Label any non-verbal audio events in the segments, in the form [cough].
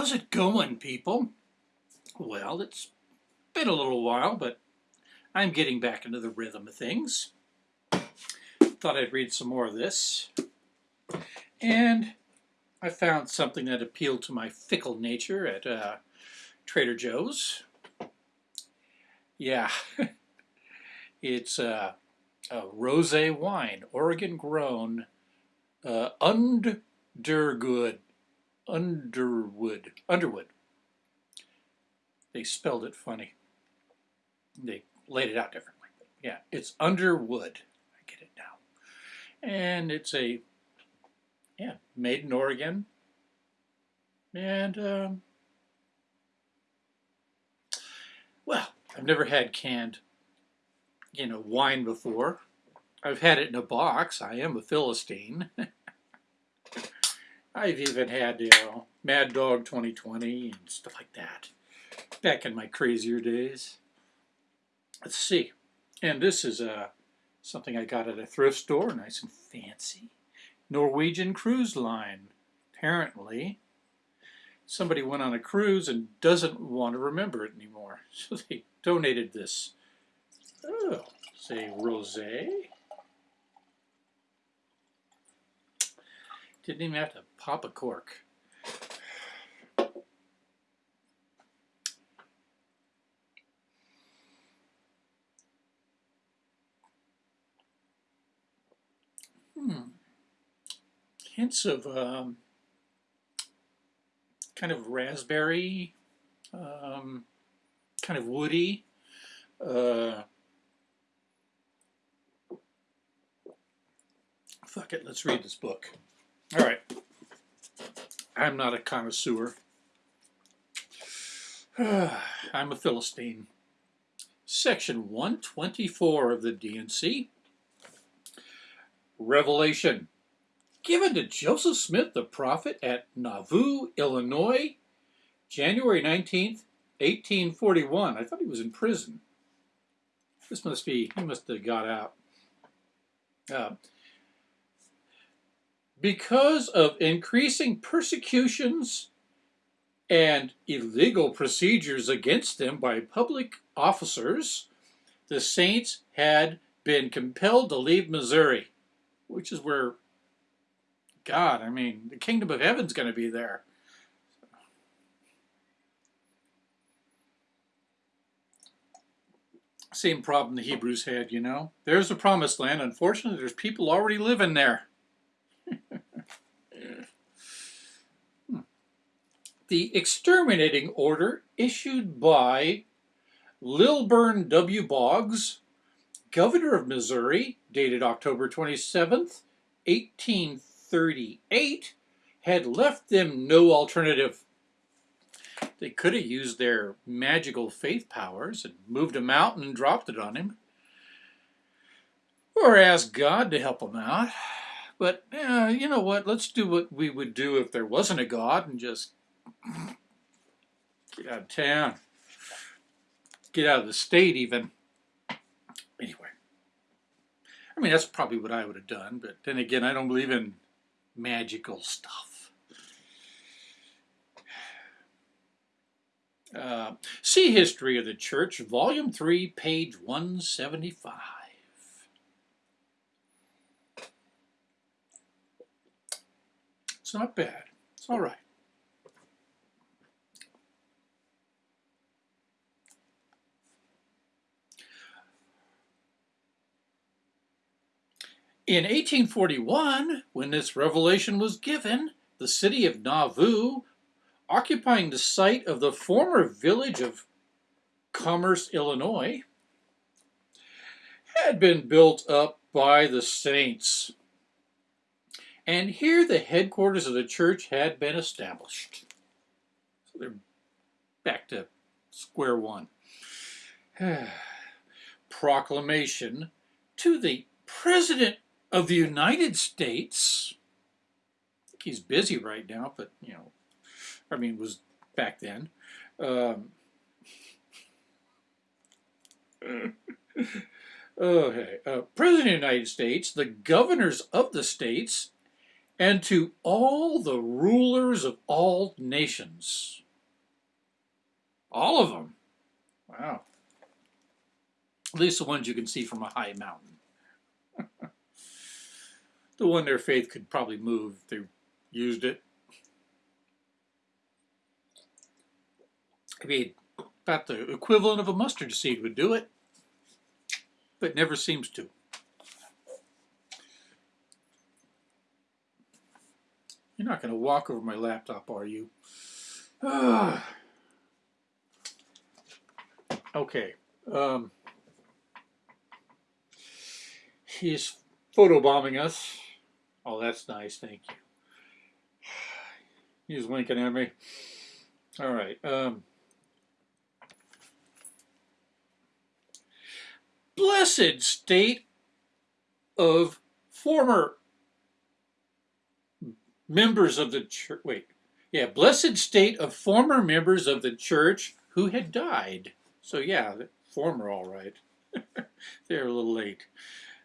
How's it going, people? Well, it's been a little while, but I'm getting back into the rhythm of things. Thought I'd read some more of this. And I found something that appealed to my fickle nature at uh, Trader Joe's. Yeah, [laughs] it's uh, a rosé wine, Oregon grown, uh, Underwood Underwood. Underwood. They spelled it funny. They laid it out differently. Yeah, it's Underwood. I get it now. And it's a, yeah, made in Oregon. And, um, well, I've never had canned, you know, wine before. I've had it in a box. I am a Philistine. [laughs] I've even had, you know, Mad Dog 2020 and stuff like that back in my crazier days. Let's see. And this is uh, something I got at a thrift store, nice and fancy. Norwegian Cruise Line. Apparently, somebody went on a cruise and doesn't want to remember it anymore. [laughs] So they donated this. Oh, say rosé. Didn't even have to pop a cork. Hmm. Hints of um, kind of raspberry, um, kind of woody. Uh, fuck it, let's read this book. All right. I'm not a connoisseur. [sighs] I'm a Philistine. Section 124 of the D&C. Revelation. Given to Joseph Smith the prophet at Nauvoo, Illinois, January 19th, 1841. I thought he was in prison. This must be, he must have got out. Uh, because of increasing persecutions and illegal procedures against them by public officers, the Saints had been compelled to leave Missouri, which is where, God, I mean, the kingdom of heaven's going to be there. Same problem the Hebrews had, you know. There's the promised land. Unfortunately, there's people already living there. The exterminating order issued by Lilburn W. Boggs, governor of Missouri, dated October 27th, 1838, had left them no alternative. They could have used their magical faith powers and moved a mountain and dropped it on him. Or asked God to help them out. But, you know what, let's do what we would do if there wasn't a God and just Get out of town. Get out of the state even. Anyway. I mean, that's probably what I would have done, but then again, I don't believe in magical stuff. Uh, see History of the Church, Volume 3, page 175. It's not bad. It's all right. In 1841, when this revelation was given, the city of Nauvoo, occupying the site of the former village of Commerce, Illinois, had been built up by the saints. And here the headquarters of the church had been established. So they're back to square one. [sighs] Proclamation to the President of the United States, I think he's busy right now, but, you know, I mean, was back then. Um, [laughs] okay. Uh, President of the United States, the governors of the states, and to all the rulers of all nations. All of them. Wow. At least the ones you can see from a high mountain. [laughs] the one their faith could probably move if they used it. I mean, about the equivalent of a mustard seed would do it, but never seems to. You're not going to walk over my laptop, are you? [sighs] okay. Um, he's photobombing us. Oh, that's nice. Thank you. He's winking at me. All right. Um, blessed state of former members of the church. Wait, yeah, blessed state of former members of the church who had died. So yeah, former, all right. [laughs] They're a little late,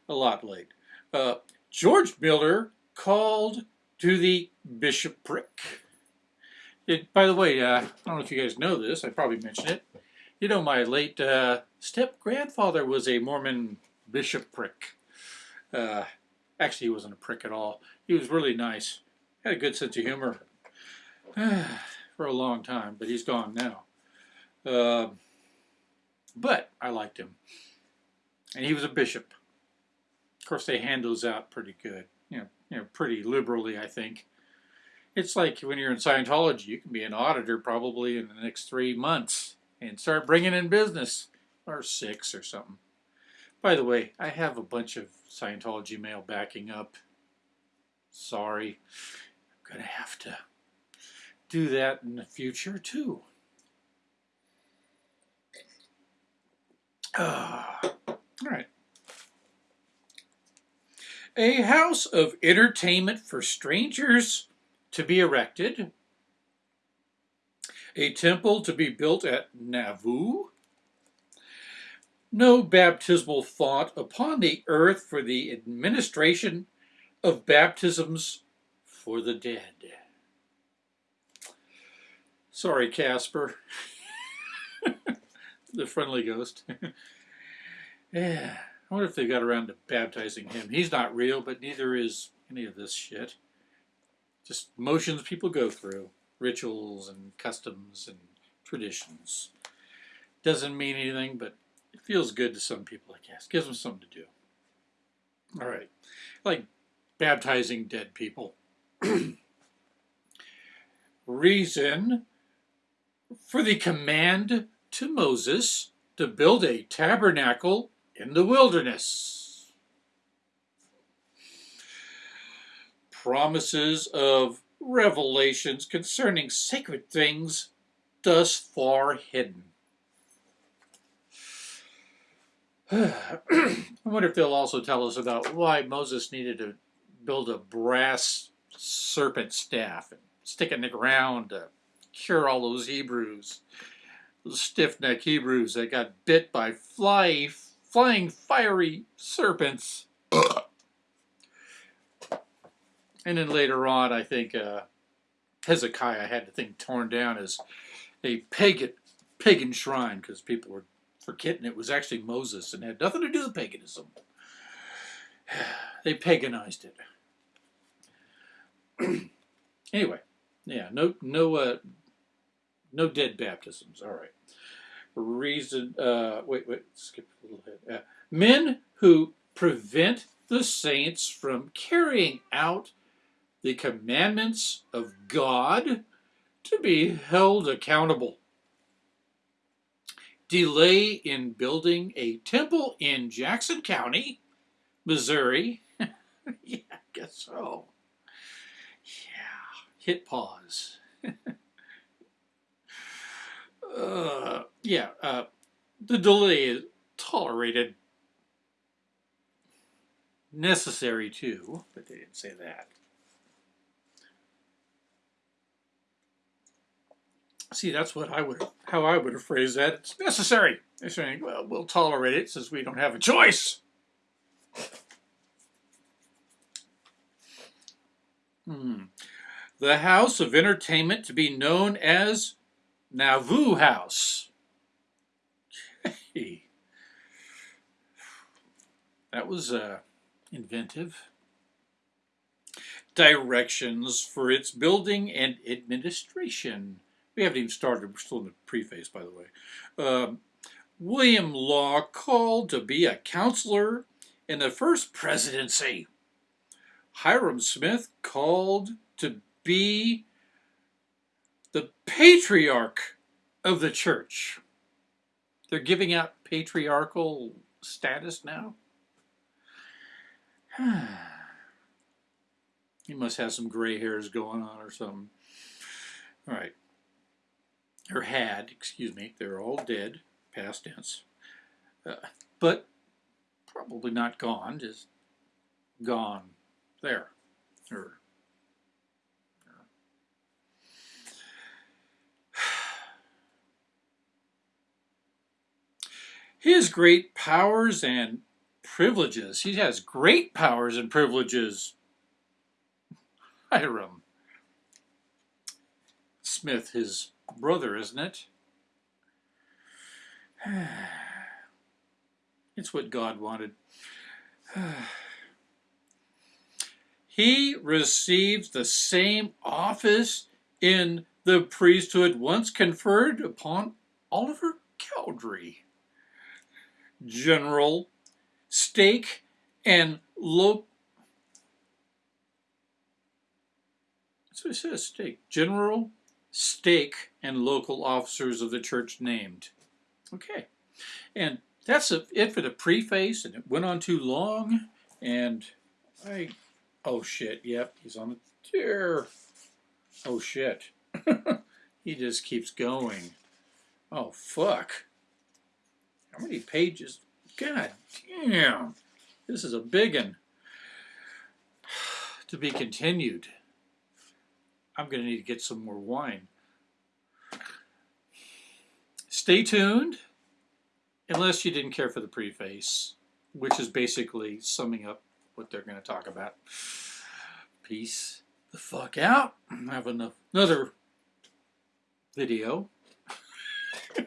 a lot late. Uh, George Miller called to the bishopric. It, by the way, uh, I don't know if you guys know this. I probably mentioned it. You know, my late uh, step grandfather was a Mormon bishopric. Uh, actually, he wasn't a prick at all. He was really nice had a good sense of humor [sighs] for a long time, but he's gone now. Uh, but I liked him. And he was a bishop. Of course, they hand those out pretty good, you know, you know, pretty liberally, I think. It's like when you're in Scientology, you can be an auditor probably in the next three months and start bringing in business, or six or something. By the way, I have a bunch of Scientology mail backing up. Sorry going to have to do that in the future too. Uh, all right. A house of entertainment for strangers to be erected. A temple to be built at Nauvoo. No baptismal font upon the earth for the administration of baptisms for the dead. Sorry, Casper. [laughs] the friendly ghost. [laughs] yeah. I wonder if they got around to baptizing him. He's not real, but neither is any of this shit. Just motions people go through, rituals and customs and traditions. Doesn't mean anything, but it feels good to some people, I guess. Gives them something to do. All right. Like baptizing dead people. [clears throat] reason for the command to Moses to build a tabernacle in the wilderness. Promises of revelations concerning sacred things thus far hidden. [sighs] I wonder if they'll also tell us about why Moses needed to build a brass serpent staff and stick it in the ground to cure all those Hebrews, stiff-necked Hebrews that got bit by fly, flying fiery serpents. [clears throat] and then later on, I think uh, Hezekiah had the thing torn down as a pagan, pagan shrine because people were forgetting it was actually Moses and had nothing to do with paganism. [sighs] They paganized it. [clears throat] anyway, yeah, no, no, uh, no dead baptisms. All right. Reason. Uh, wait, wait. Skip a little bit. Uh, men who prevent the saints from carrying out the commandments of God to be held accountable. Delay in building a temple in Jackson County, Missouri. [laughs] yeah, I guess so hit pause. [laughs] uh, yeah, uh, the delay is tolerated. Necessary too, but they didn't say that. See, that's what I would, how I would have phrased that. It's necessary. They're saying, well, we'll tolerate it since we don't have a choice. Hmm. The house of entertainment to be known as Nauvoo House. That was uh, inventive. Directions for its building and administration. We haven't even started. We're still in the preface, by the way. Um, William Law called to be a counselor in the first presidency. Hyrum Smith called to be the patriarch of the church. They're giving out patriarchal status now. [sighs] he must have some gray hairs going on or something. All right. Or had, excuse me. They're all dead, past tense. Uh, but probably not gone, just gone there. Or, His great powers and privileges. He has great powers and privileges. Hyrum Smith, his brother, isn't it? [sighs] It's what God wanted. [sighs] he receives the same office in the priesthood once conferred upon Oliver Cowdery. General, stake, and local. So it says stake. General, stake, and local officers of the church named. Okay. And that's it for the preface, and it went on too long, and I, oh shit, yep, he's on the chair. Oh shit. [laughs] he just keeps going. Oh fuck. How many pages? God damn. This is a big one. [sighs] To be continued. I'm going to need to get some more wine. Stay tuned. Unless you didn't care for the preface, which is basically summing up what they're going to talk about. Peace the fuck out. I have another video. [laughs]